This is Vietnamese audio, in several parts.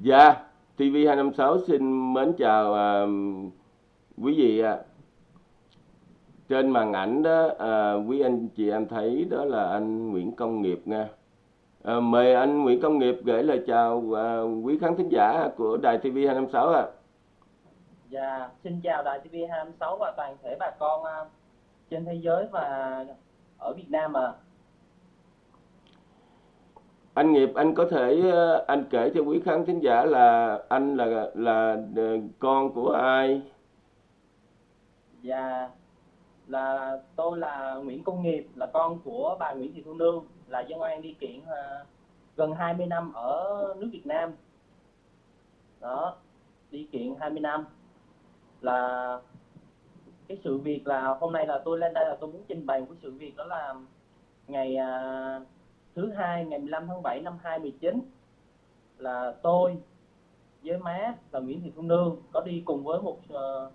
Dạ, TV256 xin mến chào à, quý vị ạ. Trên màn ảnh đó, à, quý anh chị em thấy đó là anh Nguyễn Công Nghiệp nha. À, mời anh Nguyễn Công Nghiệp gửi lời chào à, quý khán thính giả của đài TV256 ạ. Dạ, xin chào đài TV256 và toàn thể bà con à, trên thế giới và ở Việt Nam ạ. Anh Nghiệp, anh có thể ờ, anh kể cho quý khán thính giả là anh là là ờ, con của ai? Dạ, là tôi là Nguyễn Công Nghiệp, là con của bà Nguyễn Thị Thu Nương, là dân oan đi kiện uh, gần 20 năm ở nước Việt Nam. Đó, đi kiện 20 năm là cái sự việc là hôm nay là tôi lên đây là tôi muốn trình bày một cái sự việc đó là ngày uh, thứ hai ngày 15 tháng 7 năm 2019 là tôi với má là Nguyễn Thị Thu Nương có đi cùng với một uh,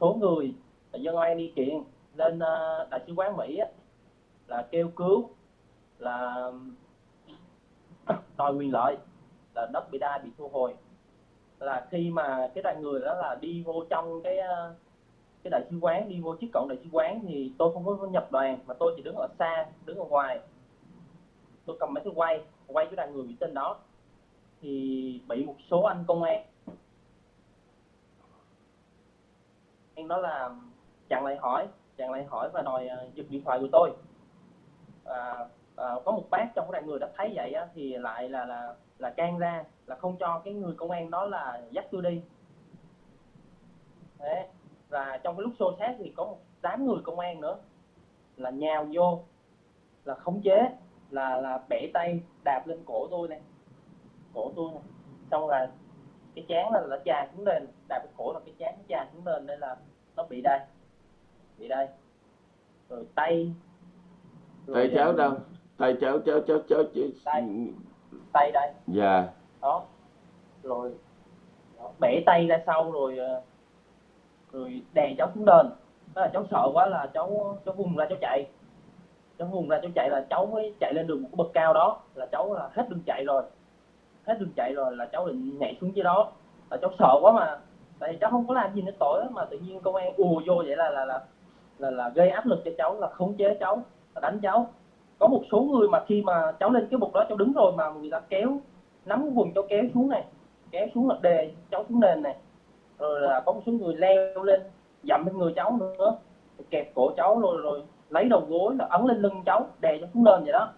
số người là dân oan đi kiện lên uh, đại sứ quán Mỹ á, là kêu cứu là đòi quyền lợi là đất bị đai bị thu hồi. Là khi mà cái đoàn người đó là đi vô trong cái ờ, cái đại sứ quán đi vô trước cổng đại sứ quán thì tôi không có nhập đoàn mà tôi chỉ đứng ở xa đứng ở ngoài tôi cầm máy tôi quay quay cái đoàn người bị tên đó. Thì bị một số anh công an. Anh đó là chặn lại hỏi chặn lại hỏi và đòi ờ, giật điện thoại của tôi. À, à, có một bác trong cái đoàn người đã thấy vậy á, thì lại là là là can ra là không cho cái người công an đó là dắt tôi đi. Đấy. và trong cái lúc xô xát thì có một tám người công an nữa là nhào vô là khống chế là là bẻ tay đạp lên cổ tôi này. Cổ tôi này. Xong là cái chán là nó chà xuống lên đạp cái cổ là cái chán chà xuống lên đây là nó bị đây bị đây rồi tay. Tay cháu đâu? Tay cháu cháu cháu cháu, cháu... Tay. tay đây. Dạ. đó. Rồi đó, bẻ tay ra sau rồi ờ, rồi đè cháu xuống nền. Đó là cháu sợ quá là cháu cháu vùng ra cháu chạy cháu hùng ra cháu chạy là cháu mới chạy lên được một cái bậc cao đó là cháu là hết đường chạy rồi. Hết đường chạy rồi là cháu định nhảy xuống dưới đó. Là cháu sợ quá mà. Tại vì cháu không có làm gì nó tội mà tự nhiên công an ùa vô vậy là là là là, là gây áp lực cho cháu là khống chế cháu là đánh cháu. Có một số người mà khi mà cháu lên cái bục đó cháu đứng rồi mà người ta kéo nắm cái quần cháu kéo xuống này kéo xuống là đề cháu xuống nền này. Rồi là có một số người leo lên dậm lên người cháu nữa kẹp cổ cháu rồi rồi lấy đầu gối là ấn lên lưng cháu đè cháu xuống nền vậy đó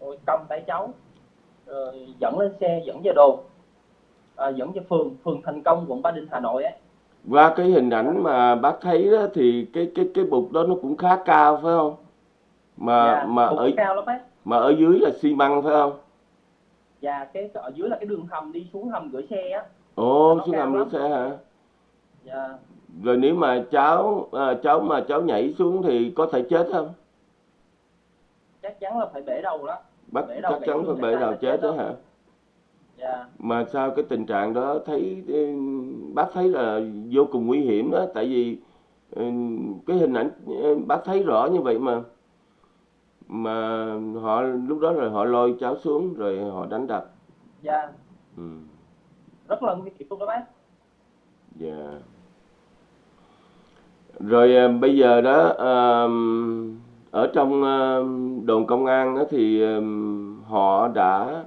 rồi cầm tay cháu rồi dẫn lên xe dẫn về đồn à, dẫn về phường phường thành công quận ba đình hà nội ấy Qua cái hình ảnh mà bác thấy đó thì cái cái cái bục đó nó cũng khá cao phải không? Mà dạ, mà ở cao lắm bác mà ở dưới là xi măng phải không? và cái ở dưới là cái đường hầm đi xuống hầm gửi xe á Ồ, xuống hầm nước xe hả? Dạ Rồi nếu mà cháu à, cháu mà cháu nhảy xuống thì có thể chết không? chắc chắn là phải bể đầu đó Bác Bể đầu chắc chắn phải bể đầu chết đó đó. hả? dạ Mà sao cái tình trạng đó thấy ừ, bác thấy là vô cùng nguy hiểm đó tại vì ừ, cái hình ảnh ừ, bác thấy rõ như vậy mà mà họ lúc đó rồi họ lôi cháu xuống rồi họ đánh đập. dạ Ừ. rất là nguy hiểm luôn đó bác Dạ. Rồi à, bây giờ đó à, ở trong à, đồn công an đó thì họ đã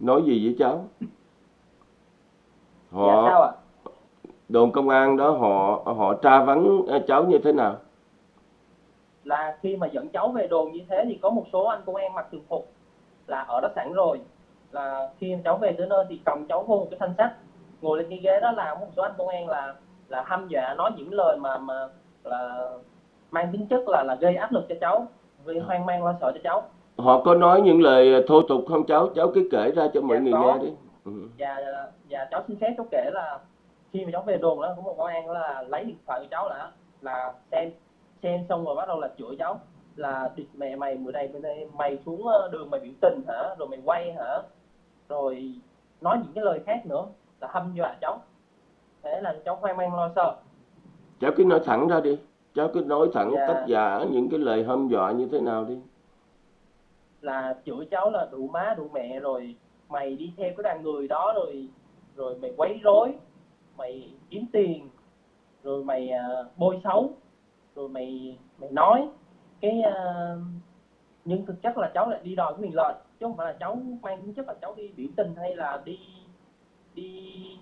nói gì với cháu? dạ Họ sao ạ đồn công an đó họ họ tra vấn cháu như thế nào? là khi mà dẫn cháu về đồn như thế thì có một số anh công an mặc thường phục là ở đó sẵn rồi là khi cháu về tới nơi thì cầm cháu vô một cái thanh sắt ngồi lên cái ghế đó là một số anh công an là là hăm dọa nói những lời mà mà là mang tính chất là là gây áp lực cho cháu gây hoang mang lo sợ cho cháu Họ có nói những lời thô tục không cháu? Cháu cứ kể ra cho mọi Dạ, người có. nghe đi. Ừ. và và cháu xin phép cháu kể là khi mà cháu về đồn đó có một công an là lấy điện thoại của cháu là là xem xem xong rồi bắt đầu là chửi cháu là địt mẹ mày bữa nay bữa nay mày xuống ờ, đường mày biểu tình hả rồi mày quay hả rồi nói những cái lời khác nữa là hăm dọa cháu thế là cháu hoang mang lo sợ Cháu cứ nói thẳng ra đi. Cháu cứ nói thẳng Dạ. tất giả những cái lời hăm dọa như thế nào đi. là chửi cháu là đủ má đủ mẹ rồi mày đi theo cái đoàn người đó rồi rồi mày quấy rối mày kiếm tiền rồi mày uh, bôi xấu rồi mày mày nói cái uh, nhưng thực chất là cháu lại đi đòi quyền lợi chứ không phải là cháu mang tính chất là cháu đi biểu tình hay là đi đi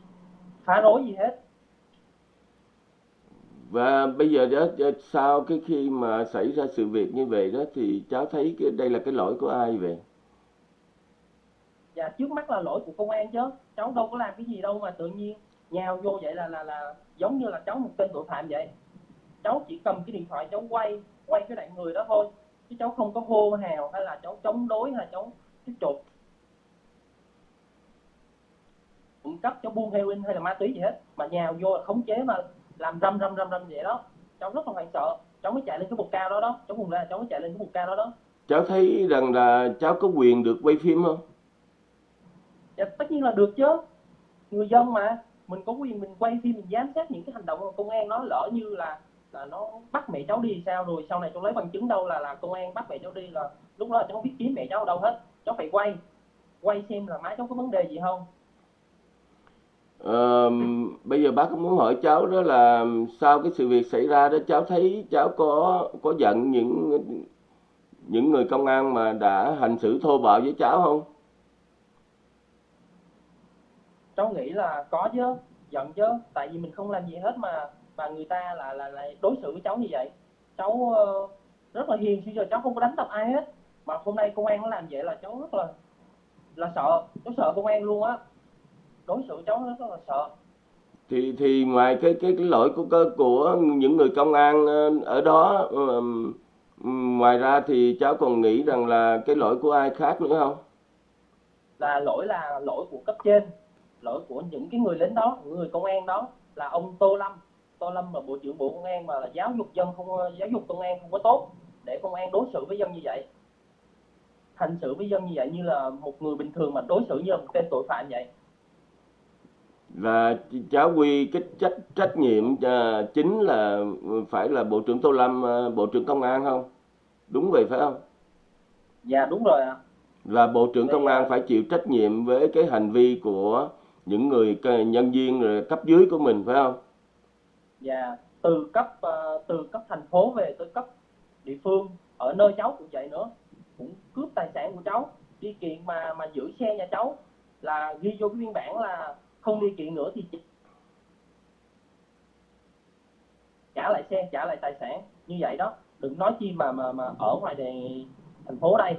phá rối gì hết. Và bây giờ đó sau cái khi mà xảy ra sự việc như vậy đó thì cháu thấy cái đây là cái lỗi của ai vậy? Dạ trước mắt là lỗi của công an chứ. Cháu đâu có làm cái gì đâu mà tự nhiên nhào vô vậy là là là giống như là cháu một tên tội phạm vậy. Cháu chỉ cầm cái điện thoại cháu quay quay cái đoạn người đó thôi. Chứ cháu không có hô hào hay là cháu chống đối hay là cháu tiếp tục cung cấp cho buôn heroin hay là ma túy gì hết. Mà nhào vô là khống chế mà làm râm râm râm râm vậy đó. Cháu rất là hoảng sợ. Cháu mới chạy lên cái bục cao đó đó. Cháu vùng ra cháu mới chạy lên cái bục cao đó đó. Cháu thấy rằng là cháu có quyền được quay phim không? Dạ tất nhiên là được chứ. Người dân mà. Mình có quyền mình quay phim mình giám sát những cái hành động của công an nó lỡ như là là nó bắt mẹ cháu đi sao rồi? Sau này cháu lấy bằng chứng đâu là là công an bắt mẹ cháu đi là lúc đó cháu không biết kiếm mẹ cháu ở đâu hết. Cháu phải quay. Quay xem là má cháu có vấn đề gì không Bây giờ bác cũng muốn hỏi cháu đó là sau cái sự việc xảy ra đó cháu thấy cháu có có giận những những người công an mà đã hành xử thô bạo với cháu không? cháu nghĩ là có chứ giận chứ tại vì mình không làm gì hết mà mà người ta là là lại đối xử với cháu như vậy. Cháu uh, rất là hiền chứ giờ cháu không có đánh đập ai hết. Mà hôm nay công an nó làm vậy là cháu rất là là sợ cháu sợ công an luôn á đối xử cháu rất là sợ. Thì thì ngoài cái cái cái lỗi của của những người công an ờ, ở đó um, ngoài ra thì cháu còn nghĩ rằng là cái lỗi của ai khác nữa không? Là lỗi là lỗi của cấp trên lỗi của những cái người lính đó người công an đó là ông tô lâm. Tô lâm là bộ trưởng bộ công an mà là giáo dục dân không giáo dục công an không có tốt để công an đối xử với dân như vậy. Hành xử với dân như vậy như là một người bình thường mà đối xử như là một tên tội phạm vậy và cháu quy cái trách trách nhiệm uh, chính là phải là bộ trưởng tô lâm uh, bộ trưởng công an không? Đúng vậy phải không? Dạ đúng rồi ạ. Là bộ trưởng công an phải chịu trách nhiệm với cái hành vi của những người nhân viên rồi cấp dưới của mình phải không? Dạ từ cấp uh, từ cấp thành phố về tới cấp địa phương ở nơi cháu cũng vậy nữa. Cũng cướp tài sản của cháu. Đi kiện mà mà giữ xe nhà cháu là ghi vô cái biên bản là không đi kiện nữa thì trả lại xe trả lại tài sản. Như vậy đó. Đừng nói chi mà mà mà ở ngoài đề thành phố đây.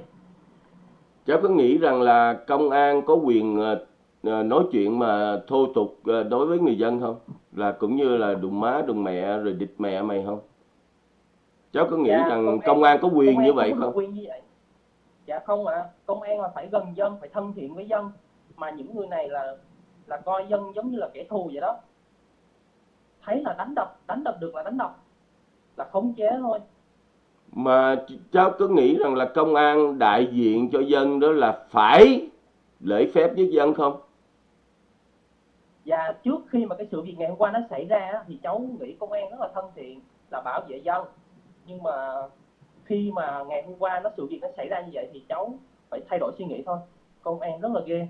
Cháu có nghĩ rằng là công an có quyền ờ, ờ, nói chuyện mà thô tục ờ, đối với người dân không? Là cũng như là đùng má đùng mẹ rồi địch mẹ mày không? Cháu có nghĩ dạ, rằng công an, công an có quyền công như vậy không? quyền như vậy. Dạ không ạ. À. công an là phải gần dân phải thân thiện với dân. Mà những người này là là coi dân giống như là kẻ thù vậy đó. Thấy là đánh đập đánh đập được là đánh đập là khống chế thôi. Mà cháu có nghĩ rằng là công an đại diện cho dân đó là phải lễ phép với dân không? Và trước khi mà cái sự việc ngày hôm qua nó xảy ra thì cháu nghĩ công an rất là thân thiện là bảo vệ dân. Nhưng mà khi mà ngày hôm qua nó sự việc nó xảy ra như vậy thì cháu phải thay đổi suy nghĩ thôi. Công an rất là ghê.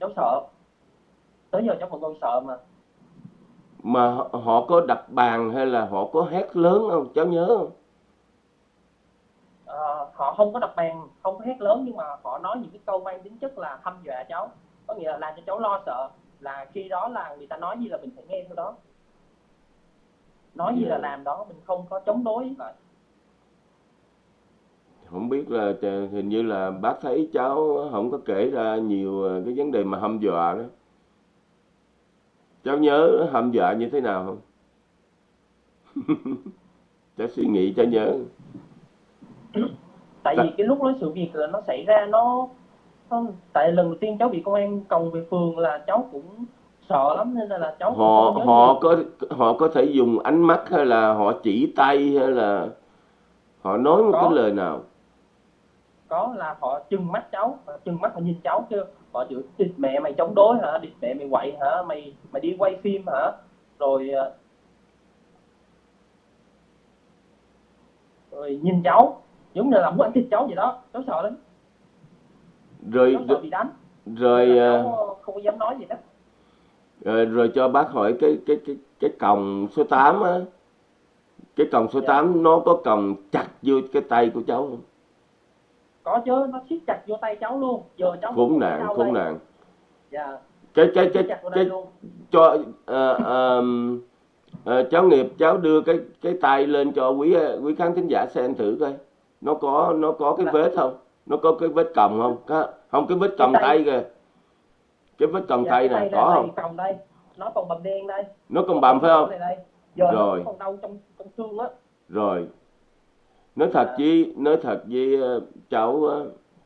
Cháu sợ tới giờ cháu vẫn còn sợ mà. Mà họ có đập bàn hay là họ có hét lớn không? Cháu nhớ không? À, họ không có đập bàn không có hét lớn nhưng mà họ nói những cái câu mang tính chất là hăm dọa cháu. Có nghĩa là làm cho cháu lo sợ là khi đó là người ta nói gì là mình phải nghe theo đó. Nói gì là dạ. làm đó mình không có chống đối lại không biết là hình như là bác thấy cháu không có kể ra nhiều ờ, cái vấn đề mà hăm dọa đó cháu nhớ hăm dọa như thế nào không? Cháu suy nghĩ cho nhớ. Tại vì cái lúc đó sự việc là nó xảy ra nó không tại lần đầu tiên cháu bị công an còng về phường là cháu cũng sợ lắm nên là, cháu họ họ có họ có thể dùng ánh mắt hay là họ chỉ tay hay là họ nói một có. cái lời nào? Có là họ chừng mắt cháu chừng mắt họ nhìn cháu kêu họ chửi địt mẹ mày chống đối hả? Địt mẹ mày quậy hả? Mày mày đi quay phim hả? Rồi ờ, rồi nhìn cháu giống như là muốn ăn thịt cháu vậy đó. Cháu sợ lắm. Rồi cháu sợ bị đánh. rồi cháu không có dám nói gì đó rồi, rồi cho bác hỏi cái cái cái cái còng số 8 á. Cái còng số Dạ. 8 nó có còng chặt vô cái tay của cháu không? Có chứ nó siết chặt vô tay cháu luôn. Giờ cháu khốn nạn khốn đây. nạn. Dạ. Cái cái cái cái luôn. cho ờ, ờm, ờ, cháu nghiệp cháu đưa cái cái tay lên cho quý quý khán thính giả xem thử coi. Nó có nó có cái Dạ. vết không? Nó có cái vết còng không? Có không cái vết còng tay- kìa. Cái vết còng dạ, tay cái tay có không? còng đây. Nó còn bầm đen đây. Nó còn bầm phải không? Rồi. còn đau trong trong xương á. Rồi nói thật với, nói thật với ờ, cháu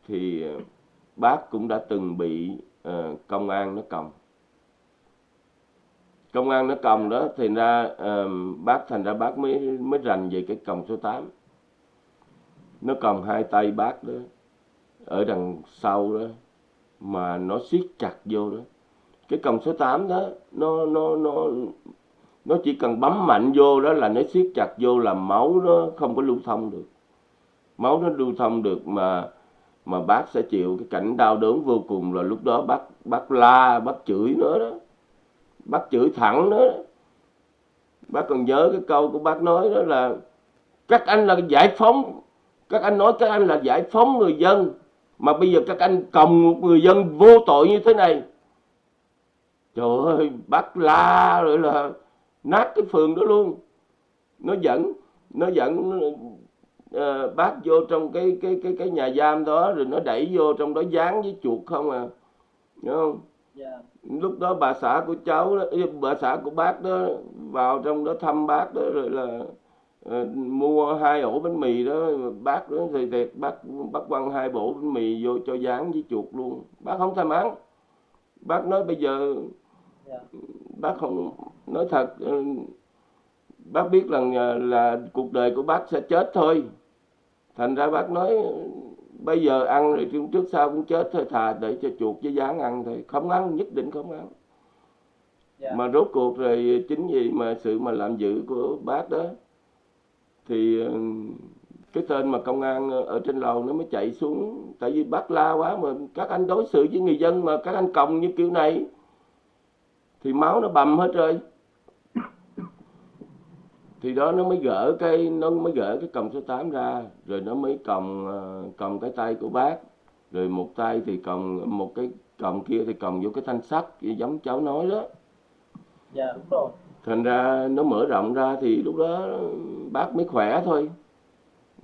thì ờ, bác cũng đã từng bị ờ, công an nó còng. Công an nó còng đó, thì ra bác, thành ra bác mới mới rành về cái còng số 8 nó còng hai tay bác đó, ở đằng sau đó, mà nó siết chặt vô đó. Cái còng số 8 đó, nó nó nó nó chỉ cần bấm mạnh vô đó là nó siết chặt vô là máu nó không có lưu thông được. Máu nó lưu thông được mà mà bác sẽ chịu cái cảnh đau đớn vô cùng là lúc đó bác bác la, bác chửi nữa đó. Bác chửi thẳng nữa đó. bác còn nhớ cái câu của bác nói đó là, các anh là giải phóng. Các anh nói các anh là giải phóng người dân, mà bây giờ các anh cầm một người dân vô tội như thế này. Trời ơi, bác la rồi là nát cái phường đó luôn. Nó dẫn nó dẫn ờ, bác vô trong cái cái cái cái nhà giam đó rồi nó đẩy vô trong đó dán với chuột không à. Hiểu không? Dạ. Lúc đó bà xã của cháu đó, bà xã của bác đó vào trong đó thăm bác đó rồi là ờ, mua hai ổ bánh mì đó. Bác đó thì thiệt bác bác quăng hai bộ bánh mì vô cho dán với chuột luôn. Bác không thèm ăn. Bác nói bây giờ dạ. bác không nói thật ừ, bác biết rằng là, là cuộc đời của bác sẽ chết thôi. Thành ra bác nói bây giờ ăn rồi trước- sau cũng chết thôi thà để cho chuột với gián ăn thôi. Không ăn nhất định không ăn. Dạ. Mà rốt cuộc rồi chính vì mà sự mà làm dữ của bác đó thì ừ, cái tên mà công an ở trên lầu nó mới chạy xuống. Tại vì bác la quá mà các anh đối xử với người dân mà các anh còng như kiểu này thì máu nó bầm hết rồi thì đó nó mới gỡ cái nó mới gỡ cái còng số 8 ra rồi nó mới còng ờ, còng cái tay của bác. Rồi một tay thì còng một cái còng kia thì còng vô cái thanh sắt giống cháu nói đó. Dạ đúng rồi. Thành ra nó mở rộng ra thì lúc đó bác mới khỏe thôi.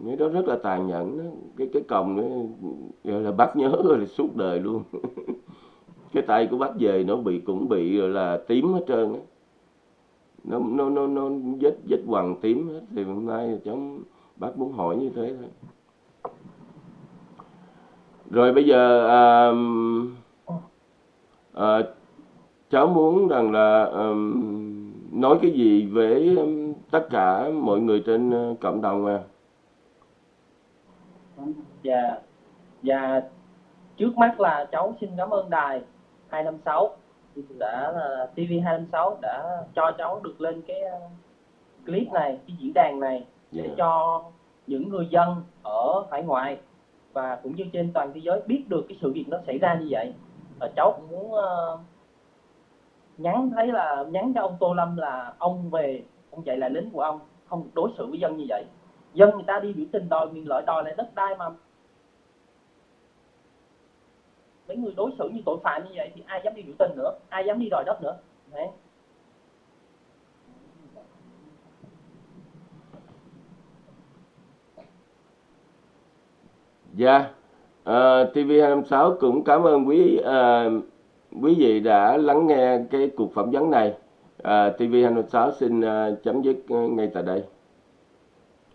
Cái đó rất là tàn nhẫn đó. cái cái còng đó gọi là bác nhớ rồi là suốt đời luôn. Cái tay của bác về nó bị cũng bị rồi là tím hết trơn á nó nó nó nó vết vết hoàng tím hết thì hôm nay cháu bác muốn hỏi như thế thôi. Rồi bây giờ à, à, cháu muốn rằng là à, nói cái gì với tất cả mọi người trên ờ, cộng đồng à? Dạ, dạ trước mắt là cháu xin cảm ơn đài 256 thì đã là TV 256 đã cho cháu được lên cái ờ, clip này, cái diễn đàn này để Dạ. cho những người dân ở hải ngoại và cũng như trên toàn thế giới biết được cái sự việc nó xảy ra như vậy. Và cháu cũng muốn ờ, nhắn thấy là nhắn cho ông Tô Lâm là ông về ông chạy lại lính của ông không đối xử với dân như vậy. Dân người ta đi biểu tình đòi quyền lợi đòi lại đất đai mà người đối xử như tội phạm như vậy thì ai dám đi biểu tình nữa ai dám đi đòi đất nữa Đấy. Dạ, ờ, TV256 cũng cảm ơn quý uh, quý vị đã lắng nghe cái cuộc phỏng vấn này. Ờ, uh, TV256 xin uh, chấm dứt ngay tại đây.